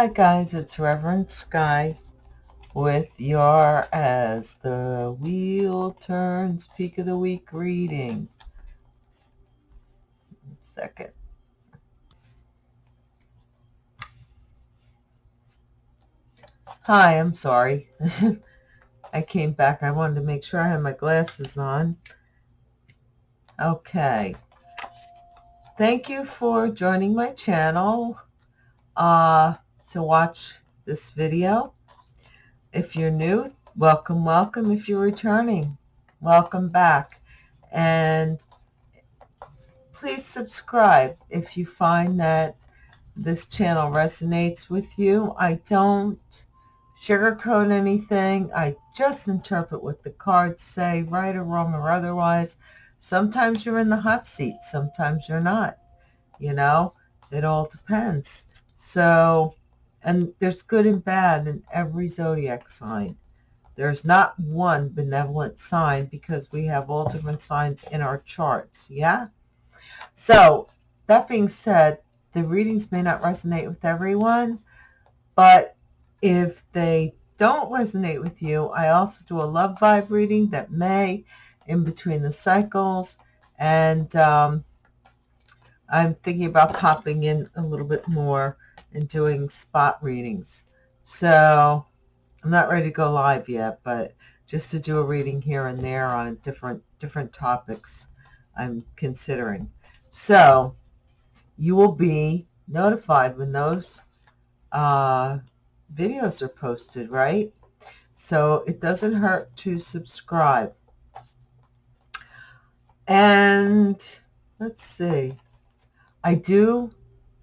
Hi guys, it's Reverend Sky with your As the Wheel Turns Peak of the Week reading. Second. Hi, I'm sorry. I came back. I wanted to make sure I had my glasses on. Okay. Thank you for joining my channel uh, to watch this video. If you're new, welcome, welcome. If you're returning, welcome back. And please subscribe if you find that this channel resonates with you. I don't sugarcoat anything. I just interpret what the cards say, right or wrong or otherwise. Sometimes you're in the hot seat. Sometimes you're not. You know, it all depends. So, and there's good and bad in every zodiac sign. There's not one benevolent sign because we have all different signs in our charts. Yeah. So that being said, the readings may not resonate with everyone, but if they don't resonate with you, I also do a love vibe reading that may in between the cycles. And um, I'm thinking about popping in a little bit more and doing spot readings. So I'm not ready to go live yet, but just to do a reading here and there on different different topics I'm considering. So you will be notified when those uh, videos are posted, right? So it doesn't hurt to subscribe. And let's see. I do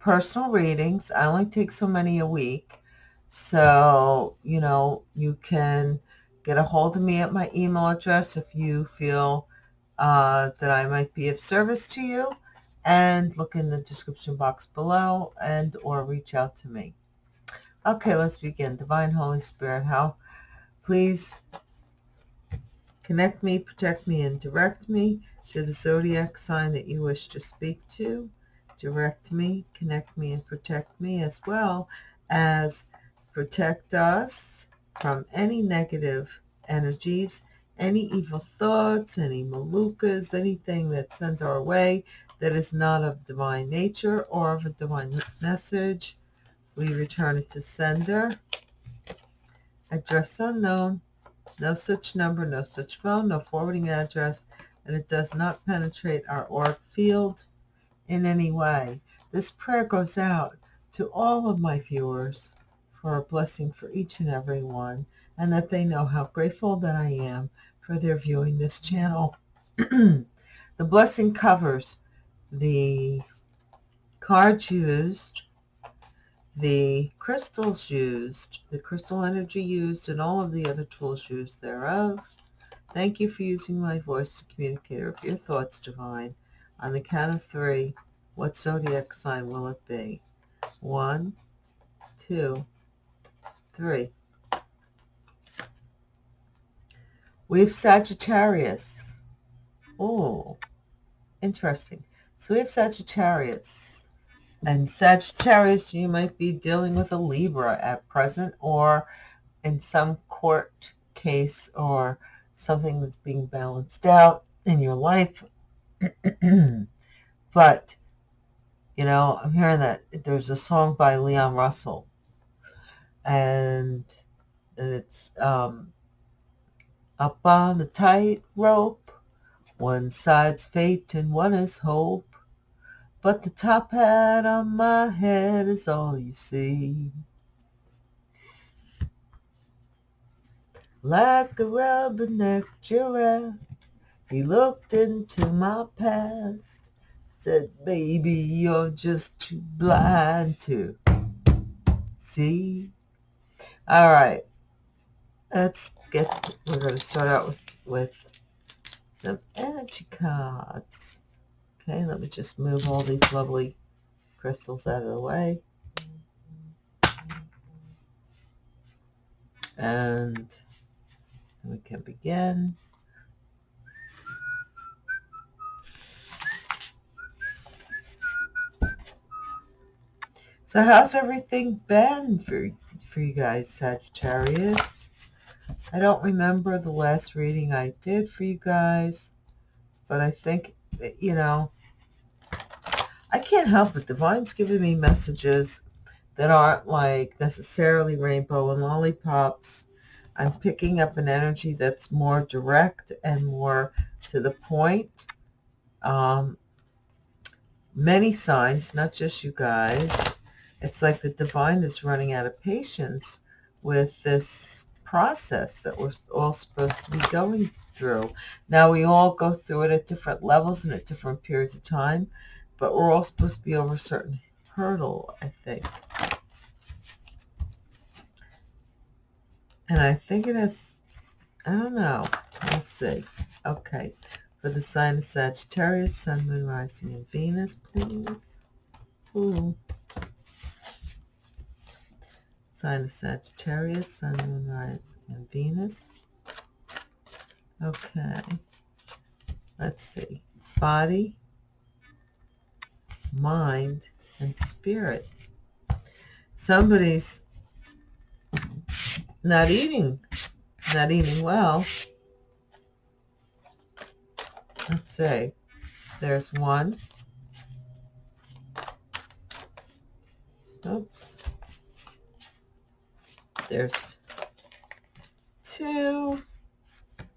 personal readings. I only take so many a week. So, you know, you can get a hold of me at my email address if you feel uh, that I might be of service to you and look in the description box below and or reach out to me. Okay, let's begin. Divine Holy Spirit, how please connect me, protect me, and direct me to the zodiac sign that you wish to speak to. Direct me, connect me, and protect me as well as protect us from any negative energies, any evil thoughts, any malukas, anything that's sent our way that is not of divine nature or of a divine message we return it to sender. Address unknown. No such number, no such phone, no forwarding address, and it does not penetrate our auric field in any way. This prayer goes out to all of my viewers for a blessing for each and every one, and that they know how grateful that I am for their viewing this channel. the blessing covers the cards used the crystals used, the crystal energy used, and all of the other tools used thereof. Thank you for using my voice to communicate your thoughts, Divine. On the count of three, what zodiac sign will it be? One, two, three. We have Sagittarius. Oh, interesting. So we have Sagittarius. And Sagittarius, you might be dealing with a Libra at present or in some court case or something that's being balanced out in your life. but, you know, I'm hearing that there's a song by Leon Russell and, and it's um, up on the tight rope. One side's fate and one is hope. But the top hat on my head is all you see. Like a rubberneck giraffe, he looked into my past, said, baby, you're just too blind to see. All right, let's get, we're going to start out with, with some energy cards. Okay, let me just move all these lovely crystals out of the way. And we can begin. So how's everything been for, for you guys, Sagittarius? I don't remember the last reading I did for you guys, but I think, that, you know, I can't help it. Divine's giving me messages that aren't like necessarily rainbow and lollipops. I'm picking up an energy that's more direct and more to the point. Um, many signs, not just you guys. It's like the divine is running out of patience with this process that we're all supposed to be going through. Now, we all go through it at different levels and at different periods of time, but we're all supposed to be over a certain hurdle, I think. And I think it has, I don't know. We'll see. Okay. For the sign of Sagittarius, Sun, Moon, Rising, and Venus, please. Ooh. Sign of Sagittarius, Sun, Moon, Rising, and Venus. Okay. Let's see. Body, mind, and spirit. Somebody's not eating, not eating well. Let's see. There's one. Oops. There's two.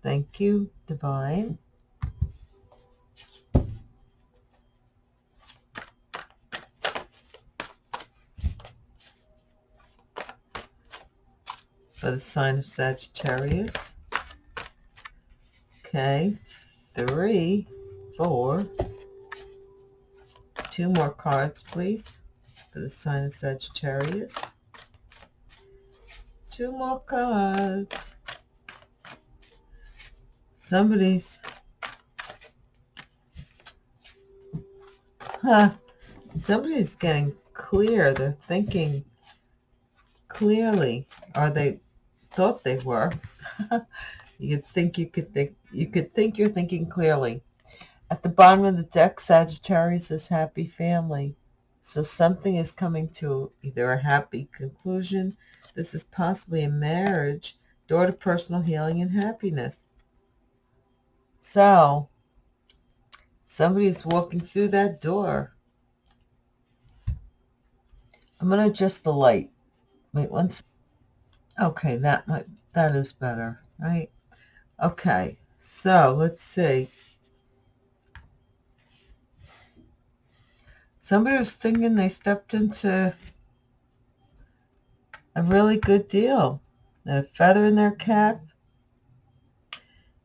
Thank you, Divine. for the sign of Sagittarius. Okay, three, four, two more cards, please, for the sign of Sagittarius. Two more cards. Somebody's, huh, somebody's getting clear. They're thinking clearly. Are they thought they were. you think you could think you could think you're thinking clearly. At the bottom of the deck, Sagittarius is happy family. So something is coming to either a happy conclusion. This is possibly a marriage, door to personal healing and happiness. So somebody is walking through that door. I'm going to adjust the light. Wait one second. Okay, that might, that is better, right? Okay, so let's see. Somebody was thinking they stepped into a really good deal. a feather in their cap.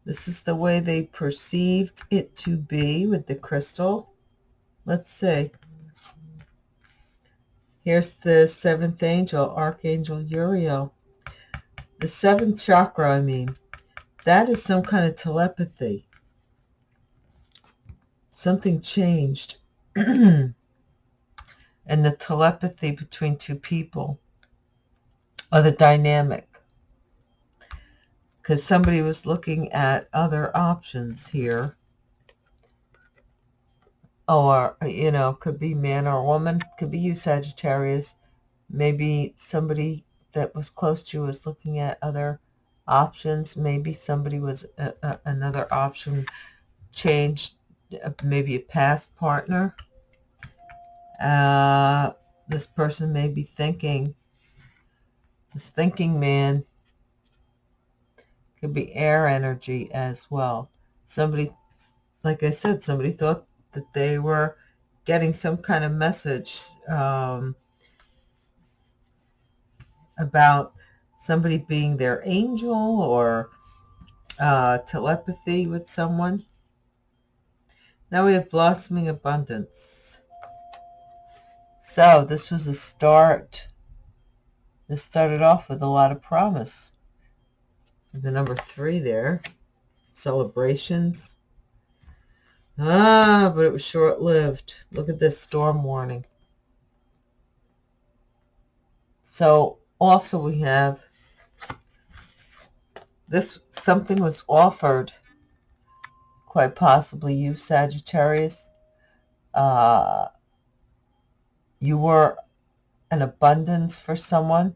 This is the way they perceived it to be with the crystal. Let's see. Here's the seventh angel, Archangel Uriel the seventh chakra, I mean, that is some kind of telepathy. Something changed. and the telepathy between two people or the dynamic. Because somebody was looking at other options here. Or, you know, could be man or woman, could be you, Sagittarius. Maybe somebody that was close to you was looking at other options. Maybe somebody was a, a, another option changed, uh, maybe a past partner. Uh, this person may be thinking, this thinking man could be air energy as well. Somebody, like I said, somebody thought that they were getting some kind of message um, about somebody being their angel or uh, telepathy with someone. Now we have blossoming abundance. So this was a start. This started off with a lot of promise. The number three there, celebrations. Ah, but it was short-lived. Look at this storm warning. So also we have this something was offered quite possibly you Sagittarius uh, you were an abundance for someone,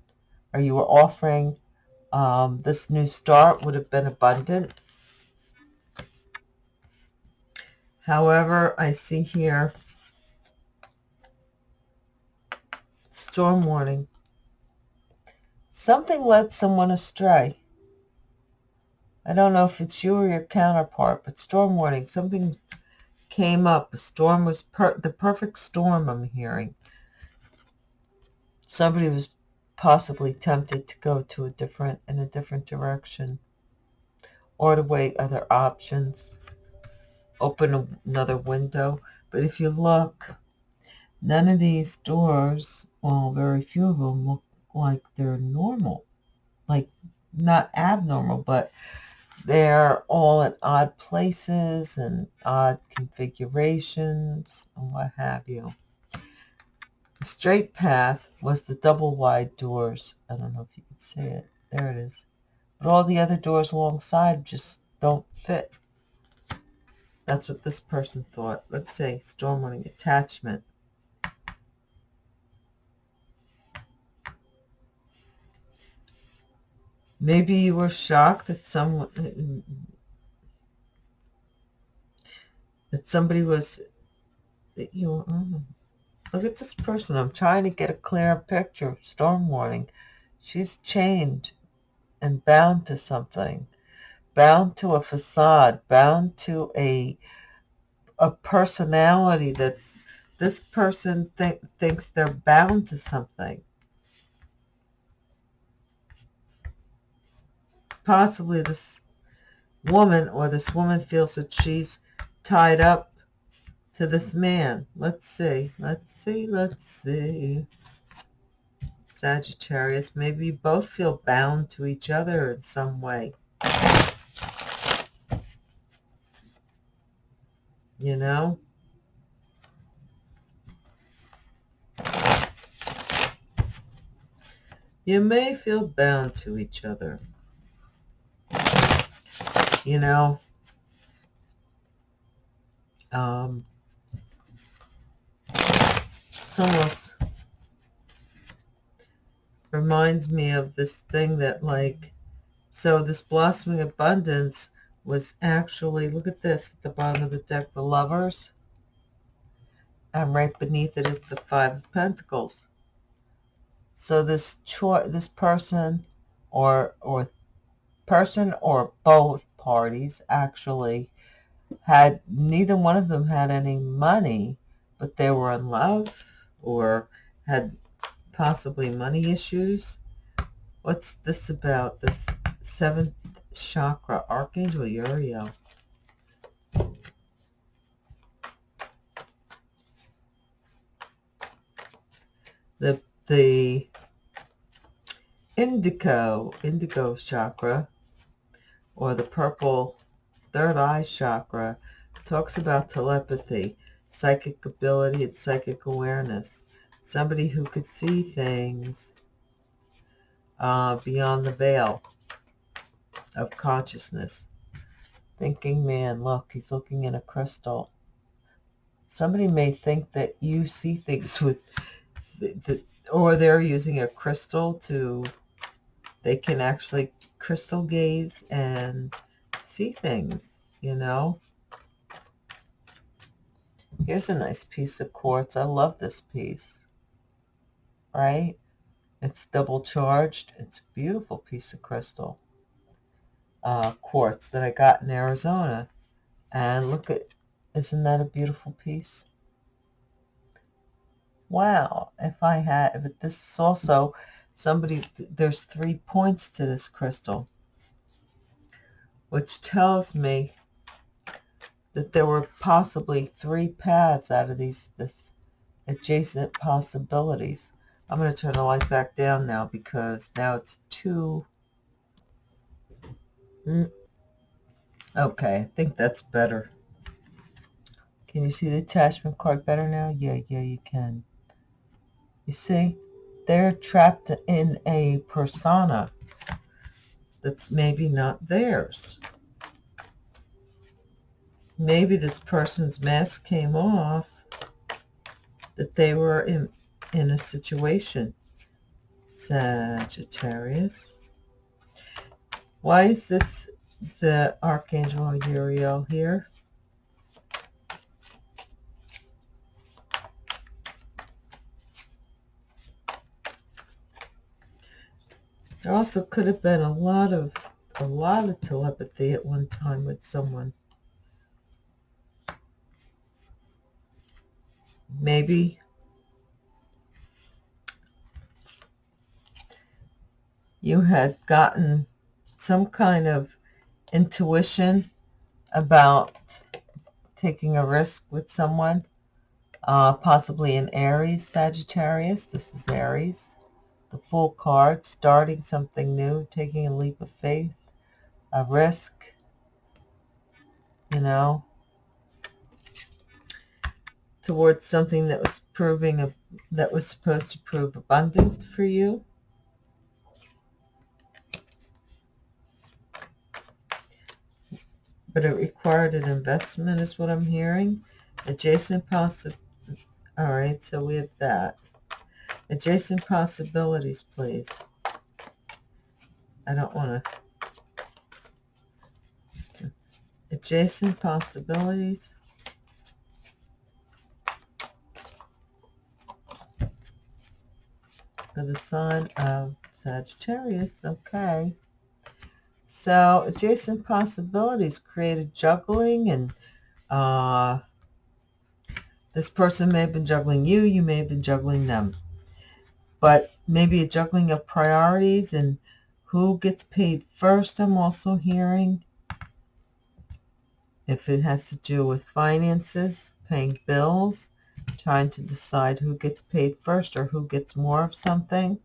or you were offering um, this new start would have been abundant. However, I see here storm warning. Something led someone astray. I don't know if it's you or your counterpart, but storm warning. Something came up. A storm was per the perfect storm I'm hearing. Somebody was possibly tempted to go to a different in a different direction or to weigh other options open another window but if you look none of these doors well very few of them look like they're normal like not abnormal but they're all in odd places and odd configurations and what have you. The straight path was the double wide doors. I don't know if you can see it. There it is. But all the other doors alongside just don't fit. That's what this person thought. Let's say storm attachment. Maybe you were shocked that someone that somebody was that you oh, look at this person. I'm trying to get a clear picture. Storm warning. She's chained and bound to something, bound to a facade, bound to a a personality that's this person th- thinks they're bound to something possibly this woman or this woman feels that she's tied up to this man. Let's see. Let's see. Let's see. Sagittarius, maybe you both feel bound to each other in some way. You know? You may feel bound to each other you know. Um, almost reminds me of this thing that like, so this blossoming abundance was actually, look at this at the bottom of the deck, the lovers. And right beneath it is the five of pentacles. So this this person or, or person or both parties actually had neither one of them had any money but they were in love or had possibly money issues what's this about? This seventh chakra archangel uriel. The the indigo indigo chakra or the purple third eye chakra talks about telepathy, psychic ability, and psychic awareness. Somebody who could see things uh, beyond the veil of consciousness. Thinking man, look, he's looking in a crystal. Somebody may think that you see things with, the, or they're using a crystal to, they can actually crystal gaze and see things, you know. Here's a nice piece of quartz. I love this piece, right? It's double charged. It's a beautiful piece of crystal uh, quartz that I got in Arizona. And look at, isn't that a beautiful piece? Wow, if I had, but this is also somebody, there's three points to this crystal, which tells me that there were possibly three paths out of these this adjacent possibilities. I'm going to turn the light back down now because now it's too... Mm. Okay, I think that's better. Can you see the attachment card better now? Yeah, yeah, you can. You see? they're trapped in a persona that's maybe not theirs. Maybe this person's mask came off, that they were in, in a situation, Sagittarius. Why is this the Archangel Uriel here? There also could have been a lot of a lot of telepathy at one time with someone. Maybe you had gotten some kind of intuition about taking a risk with someone, uh, possibly an Aries, Sagittarius. This is Aries. The Fool card, starting something new, taking a leap of faith, a risk, you know, towards something that was proving a, that was supposed to prove abundant for you. But it required an investment is what I'm hearing. Adjacent possi All right, so we have that. Adjacent possibilities, please. I don't want to. Adjacent possibilities. For the sign of Sagittarius. Okay. So adjacent possibilities created juggling and uh, this person may have been juggling you. You may have been juggling them but maybe a juggling of priorities and who gets paid first I'm also hearing. If it has to do with finances, paying bills, trying to decide who gets paid first or who gets more of something.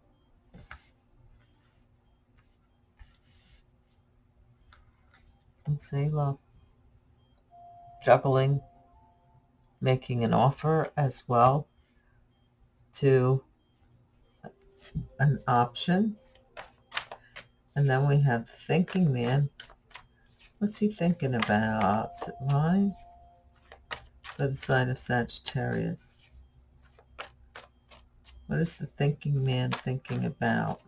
Let's. Juggling, making an offer as well to an option. And then we have thinking man. What's he thinking about? Right? For the sign of Sagittarius. What is the thinking man thinking about?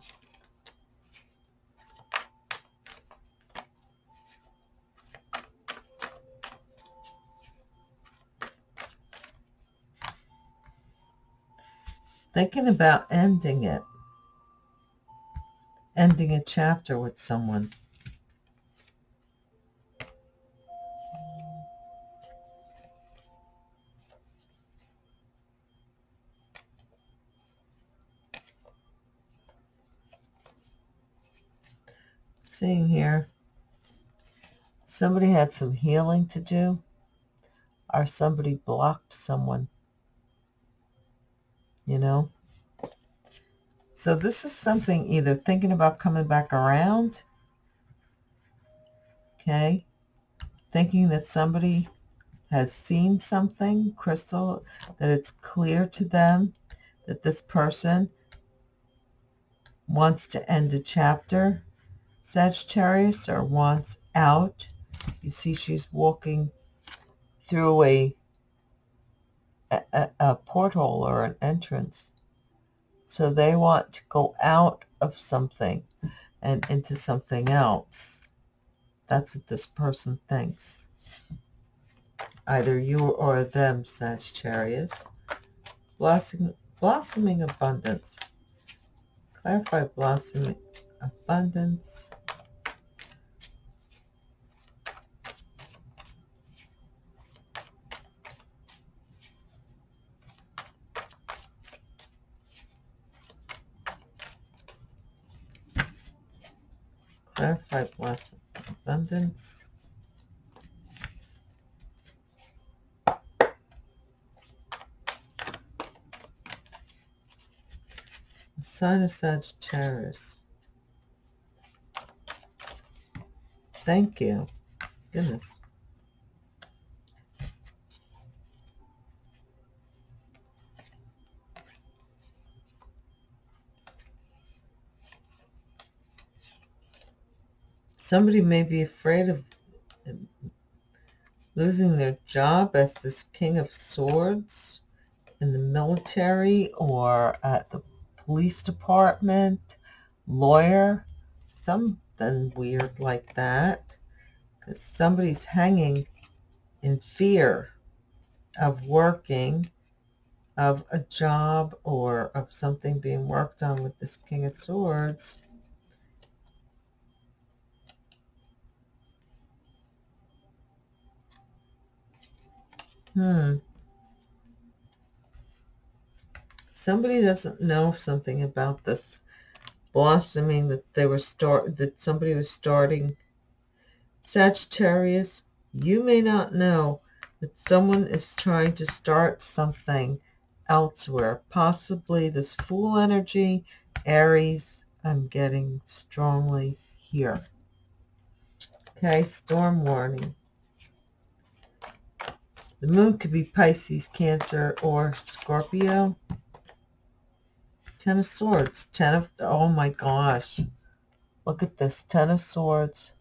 Thinking about ending it ending a chapter with someone. Somebody had some healing to do or somebody blocked someone, you know? So this is something either thinking about coming back around, okay, thinking that somebody has seen something, crystal, that it's clear to them that this person wants to end a chapter, Sagittarius, or wants out. You see she's walking through a, a, a portal or an entrance so they want to go out of something and into something else. That's what this person thinks. Either you or them, Sagittarius. Blossoming, blossoming abundance. Clarify blossoming abundance. clarify plus abundance. The sign of Sagittarius. Thank you. Goodness. Somebody may be afraid of losing their job as this king of swords in the military or at the police department, lawyer, something weird like that. Because somebody's hanging in fear of working, of a job, or of something being worked on with this King of Swords. Hmm. Somebody doesn't know something about this blossoming that they were start that somebody was starting. Sagittarius, you may not know that someone is trying to start something elsewhere. Possibly this Fool energy, Aries, I'm getting strongly here. Okay, storm warning. The moon could be Pisces, Cancer, or Scorpio. Ten of Swords. Ten of, oh my gosh. Look at this. Ten of Swords.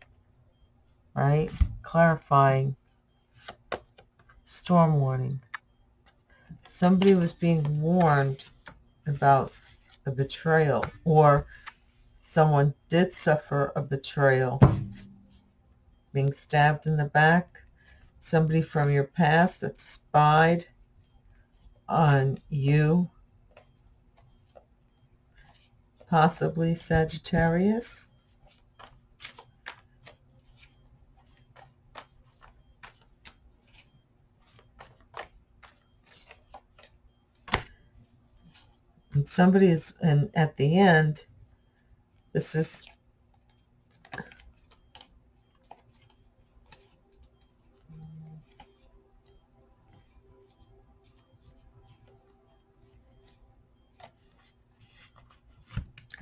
Right? Clarifying. Storm warning. Somebody was being warned about a betrayal or someone did suffer a betrayal. Being stabbed in the back somebody from your past that spied on you, possibly Sagittarius. And somebody is, and at the end, this is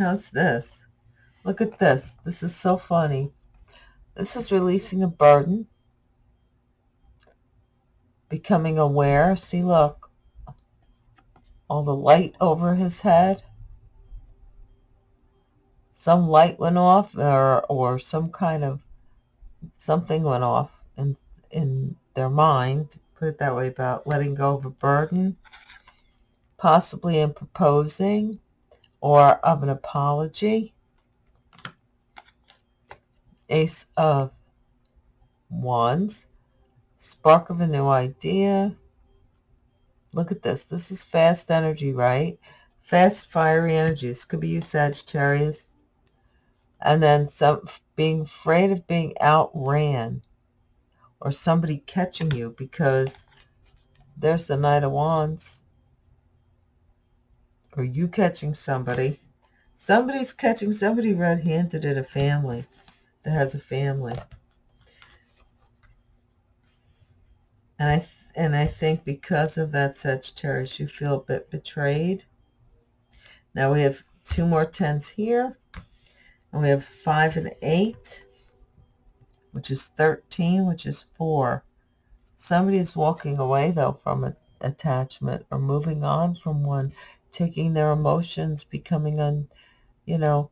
How's this? Look at this. This is so funny. This is releasing a burden. Becoming aware. See, look. All the light over his head. Some light went off or, or some kind of something went off in, in their mind. Put it that way about letting go of a burden. Possibly in proposing or of an apology. Ace of Wands. Spark of a new idea. Look at this. This is fast energy, right? Fast, fiery energy. This could be you, Sagittarius. And then some being afraid of being outran or somebody catching you because there's the Knight of Wands or you catching somebody. Somebody's catching somebody red-handed in a family that has a family. And I and I think because of that, Sagittarius, you feel a bit betrayed. Now we have two more tens here. And we have five and eight, which is 13, which is four. Somebody is walking away, though, from an attachment or moving on from one taking their emotions, becoming un, you know,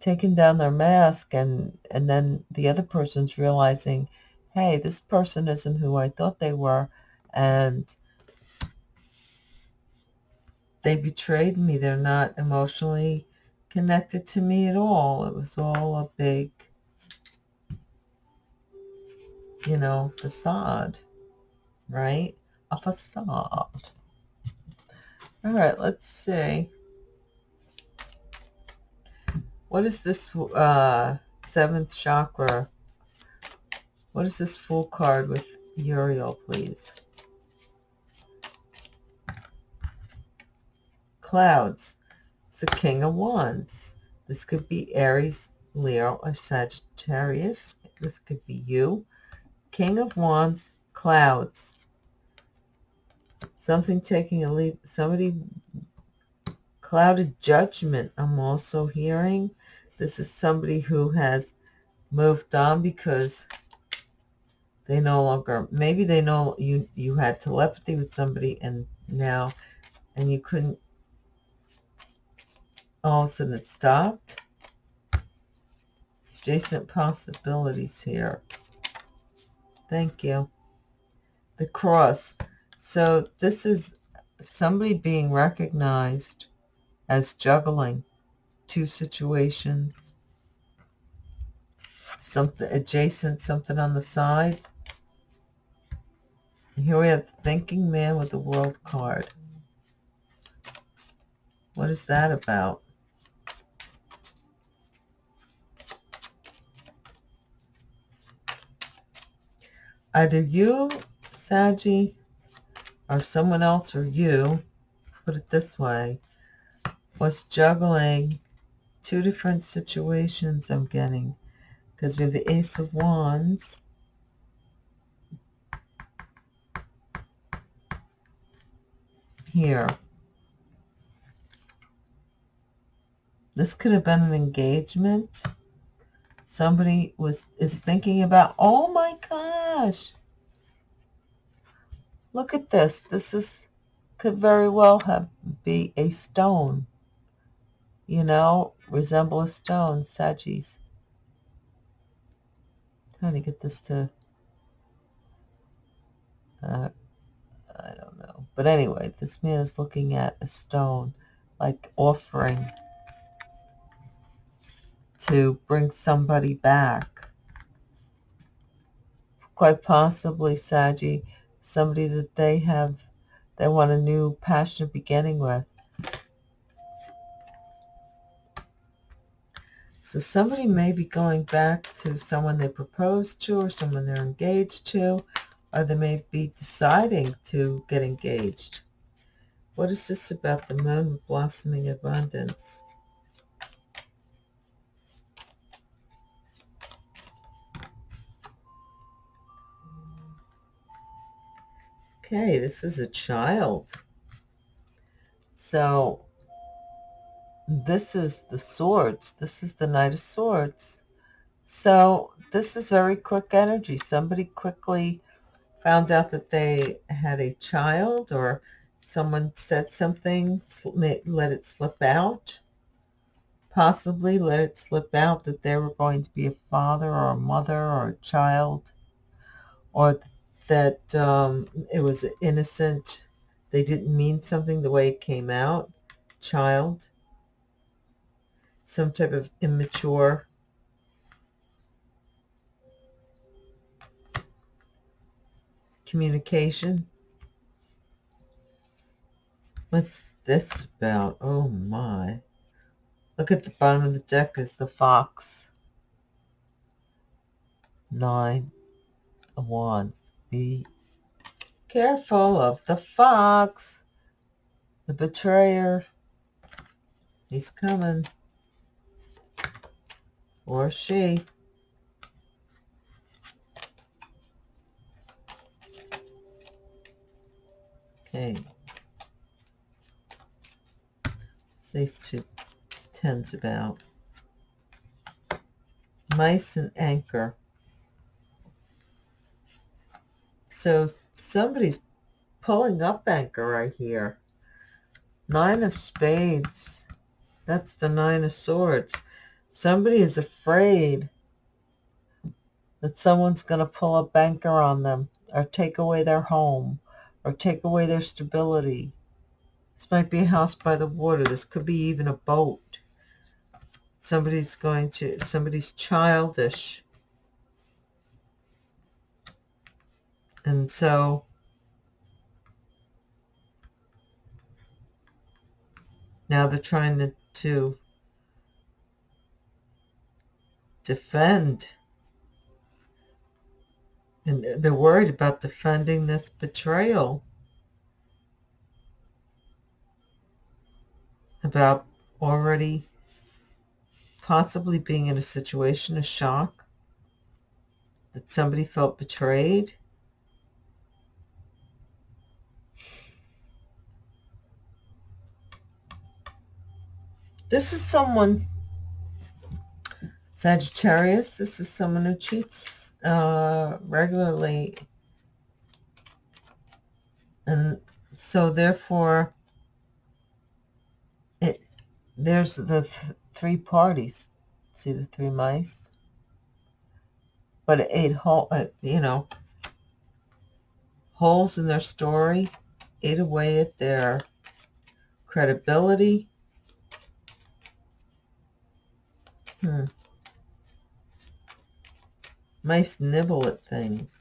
taking down their mask and and then the other person's realizing, hey, this person isn't who I thought they were and they betrayed me. They're not emotionally connected to me at all. It was all a big, you know, facade, right? A facade. All right, let's see. What is this uh, seventh chakra? What is this Fool card with Uriel, please? Clouds. It's the King of Wands. This could be Aries, Leo, or Sagittarius. This could be you. King of Wands, clouds something taking a leap, somebody clouded judgment I'm also hearing. This is somebody who has moved on because they no longer, maybe they know you, you had telepathy with somebody and now, and you couldn't, all of a sudden it stopped. Adjacent possibilities here. Thank you. The cross. So this is somebody being recognized as juggling two situations, something adjacent, something on the side. Here we have the thinking man with the world card. What is that about? Either you, Saggy, or someone else, or you, put it this way, was juggling two different situations I'm getting. Because we have the Ace of Wands. Here. This could have been an engagement. Somebody was is thinking about, oh my gosh. Look at this. This is could very well have be a stone. You know, resemble a stone, Sagis. Trying to get this to uh, I don't know. But anyway, this man is looking at a stone, like offering to bring somebody back. Quite possibly, Saji, somebody that they have, they want a new passionate beginning with. So somebody may be going back to someone they proposed to or someone they're engaged to, or they may be deciding to get engaged. What is this about the moon blossoming abundance? Okay, this is a child. So this is the swords. This is the knight of swords. So this is very quick energy. Somebody quickly found out that they had a child or someone said something, let it slip out. Possibly let it slip out that they were going to be a father or a mother or a child or that um, it was innocent. They didn't mean something the way it came out. Child. Some type of immature. Communication. What's this about? Oh my. Look at the bottom of the deck is the fox. Nine of wands. Be careful of the fox. The betrayer. He's coming. Or she. Okay. These two tens about. Mice and anchor. So somebody's pulling up anchor right here. Nine of spades. That's the nine of swords. Somebody is afraid that someone's going to pull up anchor on them or take away their home or take away their stability. This might be a house by the water. This could be even a boat. Somebody's going to, somebody's childish And so now they're trying to, to defend. And they're worried about defending this betrayal. About already possibly being in a situation of shock that somebody felt betrayed This is someone, Sagittarius, this is someone who cheats uh, regularly. And so therefore, it there's the th three parties. See the three mice? But it ate hole, uh, you know, holes in their story ate away at their credibility. Hmm. Nice nibble at things.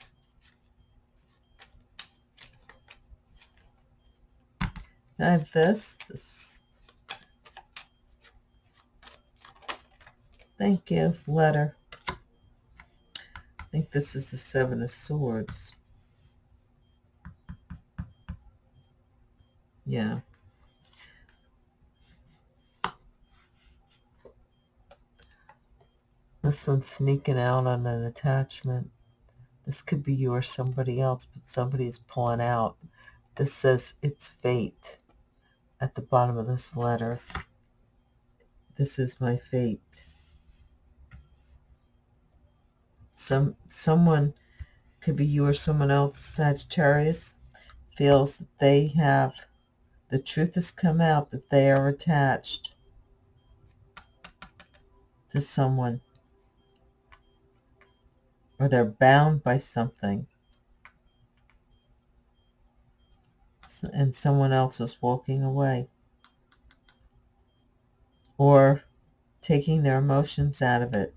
I have this. This. Thank you. Letter. I think this is the Seven of Swords. Yeah. This one's sneaking out on an attachment. This could be you or somebody else, but somebody's pulling out. This says it's fate at the bottom of this letter. This is my fate. Some someone could be you or someone else, Sagittarius, feels that they have the truth has come out that they are attached to someone or they're bound by something and someone else is walking away or taking their emotions out of it.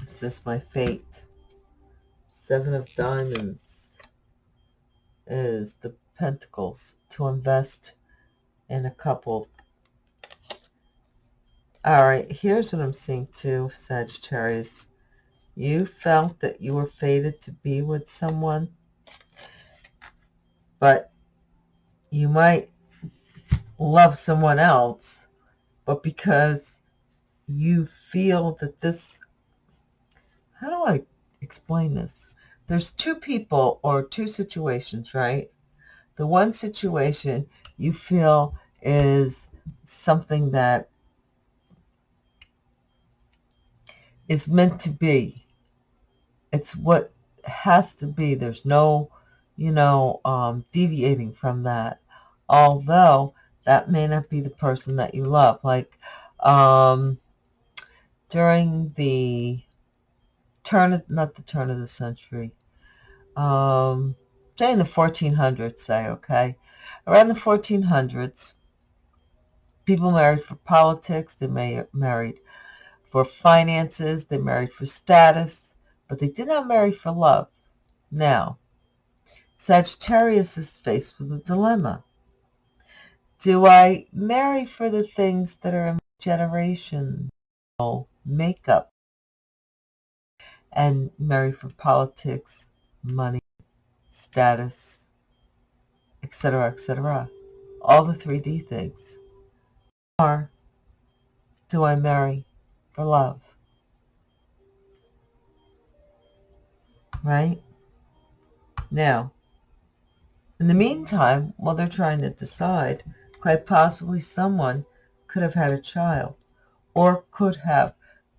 This is my fate. Seven of Diamonds is the Pentacles to invest in a couple. All right, here's what I'm seeing too, Sagittarius. You felt that you were fated to be with someone, but you might love someone else, but because you feel that this, how do I explain this? There's two people or two situations, right? The one situation you feel is something that is meant to be it's what has to be. There's no, you know, um, deviating from that. Although that may not be the person that you love. Like um, during the turn of, not the turn of the century, um, say in the 1400s, say, okay? Around the 1400s, people married for politics, they may married for finances, they married for status, but they did not marry for love. Now, Sagittarius is faced with a dilemma. Do I marry for the things that are in my generation, makeup, and marry for politics, money, status, etc., etc., all the 3D things? Or do I marry for love? Right? Now, in the meantime, while they're trying to decide, quite possibly someone could have had a child or could have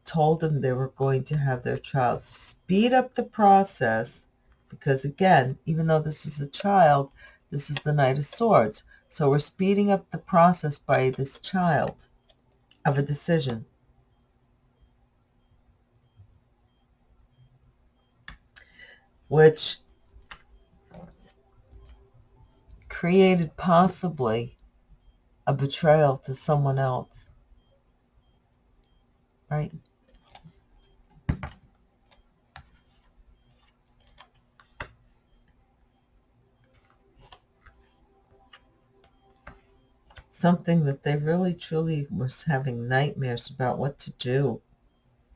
told them they were going to have their child speed up the process because again, even though this is a child, this is the Knight of Swords. So we're speeding up the process by this child of a decision. Which created possibly a betrayal to someone else. Right? Something that they really truly was having nightmares about what to do.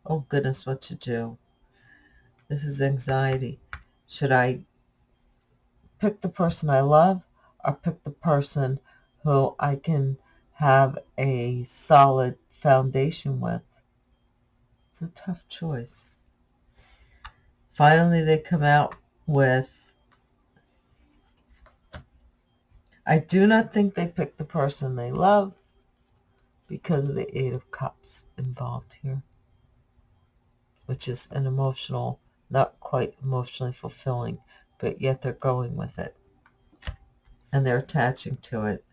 Oh goodness, what to do. This is anxiety. Should I pick the person I love or pick the person who I can have a solid foundation with? It's a tough choice. Finally, they come out with, I do not think they picked the person they love because of the Eight of Cups involved here, which is an emotional not quite emotionally fulfilling, but yet they're going with it. And they're attaching to it.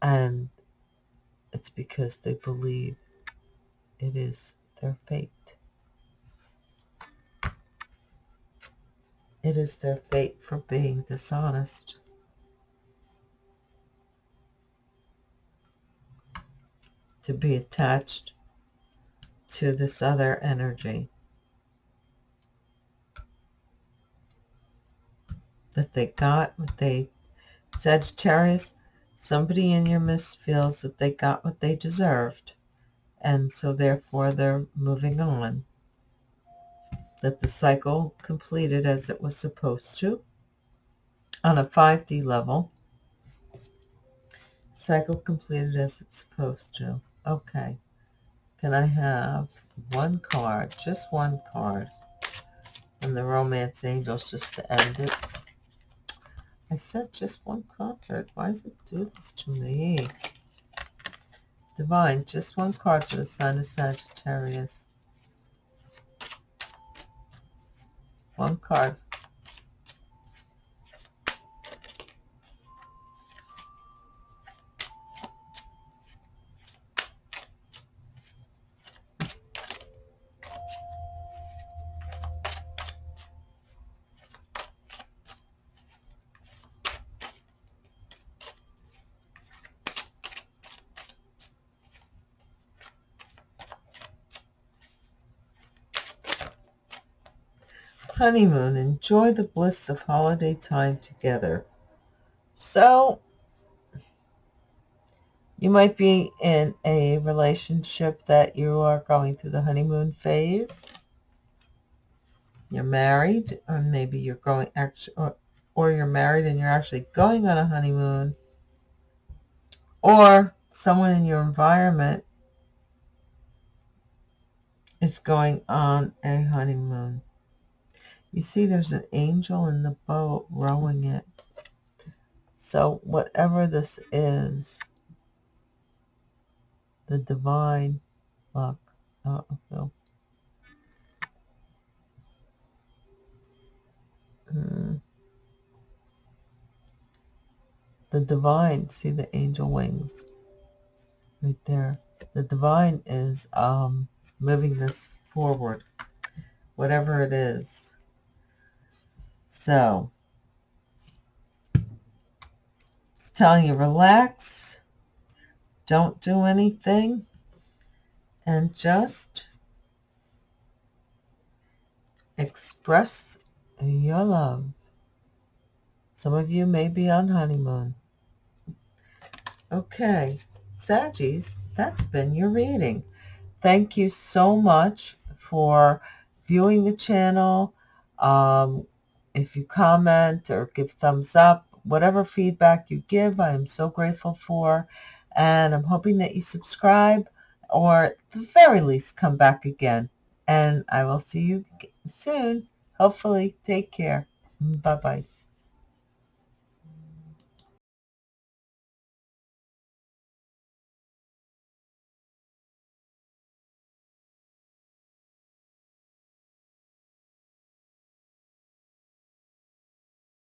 And it's because they believe it is their fate. It is their fate for being dishonest. To be attached to this other energy. That they got what they, Sagittarius, somebody in your midst feels that they got what they deserved. And so therefore they're moving on that the cycle completed as it was supposed to on a 5D level. Cycle completed as it's supposed to. Okay. Can I have one card, just one card, and the Romance Angels just to end it? I said just one card. Why does it do this to me? Divine, just one card for the sign of Sagittarius. one card. Honeymoon. Enjoy the bliss of holiday time together. So, you might be in a relationship that you are going through the honeymoon phase. You're married, or maybe you're going actually, or, or you're married and you're actually going on a honeymoon, or someone in your environment is going on a honeymoon. You see there's an angel in the boat rowing it. So whatever this is, the divine luck. Uh, no. Hmm. The divine, see the angel wings right there. The divine is um, moving this forward, whatever it is. So, it's telling you relax, don't do anything, and just express your love. Some of you may be on honeymoon. Okay, Saggies, that's been your reading. Thank you so much for viewing the channel. Um, if you comment or give thumbs up, whatever feedback you give, I am so grateful for. And I'm hoping that you subscribe or at the very least come back again. And I will see you soon. Hopefully. Take care. Bye-bye.